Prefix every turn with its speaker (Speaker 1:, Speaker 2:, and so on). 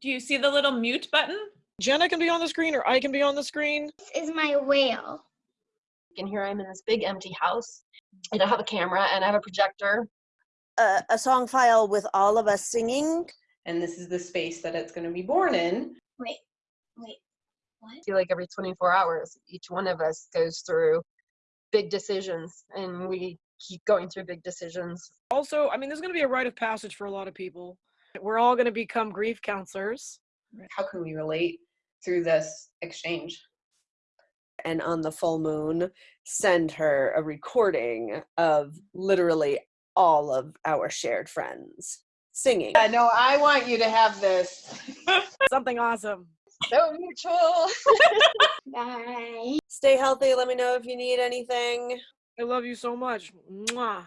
Speaker 1: Do you see the little mute button?
Speaker 2: Jenna can be on the screen or I can be on the screen.
Speaker 3: This is my whale.
Speaker 4: And here I'm in this big empty house. And I have a camera and I have a projector.
Speaker 5: A, a song file with all of us singing.
Speaker 6: And this is the space that it's going to be born in.
Speaker 3: Wait, wait, what?
Speaker 4: I feel like every 24 hours, each one of us goes through big decisions and we keep going through big decisions.
Speaker 2: Also, I mean, this is going to be a rite of passage for a lot of people. We're all going to become grief counselors.
Speaker 6: How can we relate through this exchange?
Speaker 5: And on the full moon, send her a recording of literally all of our shared friends singing.
Speaker 6: I know I want you to have this.
Speaker 2: Something awesome.
Speaker 4: So mutual.
Speaker 3: Bye.
Speaker 5: Stay healthy. Let me know if you need anything.
Speaker 2: I love you so much. Mwah.